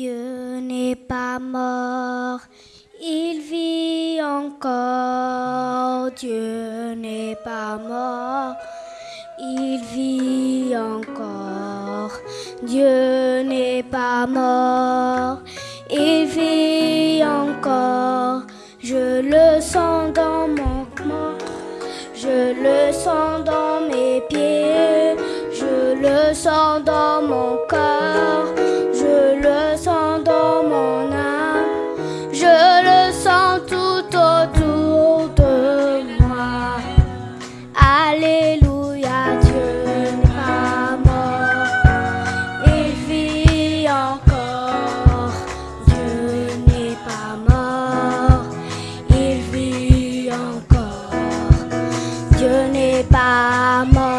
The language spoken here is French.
Dieu n'est pas mort, il vit encore. Dieu n'est pas mort, il vit encore. Dieu n'est pas mort, il vit encore. Je le sens dans mon corps, je le sens dans mes pieds, je le sens dans mon 把梦